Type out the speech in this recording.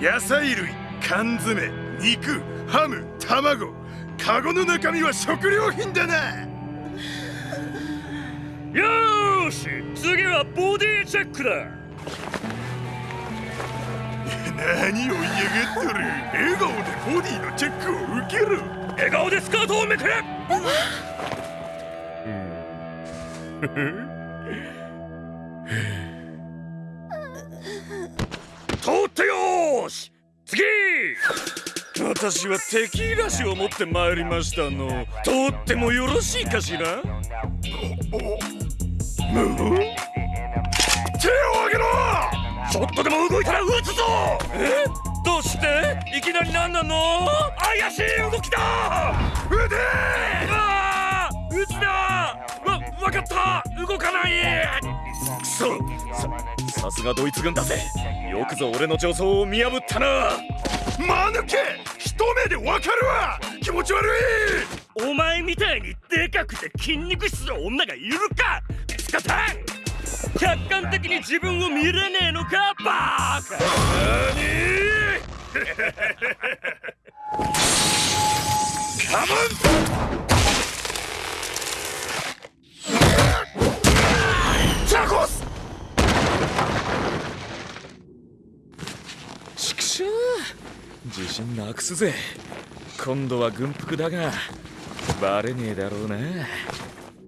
野菜類缶詰肉ハム卵カゴの中身は食料品だな。よーし次はボディチェックだ。何を言いやがっとる。笑顔でボディのチェックを受けろ笑顔でスカートをめくれ。通私はテキーラ酒を持って参りましたの。通ってもよろしいかしら？手を挙げろ！ちょっとでも動いたら撃つぞ！え？どうして？いきなり何なの？怪しい動きだ！腕ああ撃つな！わわかった！動かない！くそ！ささすがドイツ軍だぜ！よくぞ俺の助走を見破ったな！間抜け！一目でわかるわ。気持ち悪い。お前みたいにでかくて筋肉質の女がいるか。スカタン客観的に自分を見れねえのかバーカ。何？カモン。チャコス。畜生自信なくすぜ。今度は軍服だがバレねえだろうな。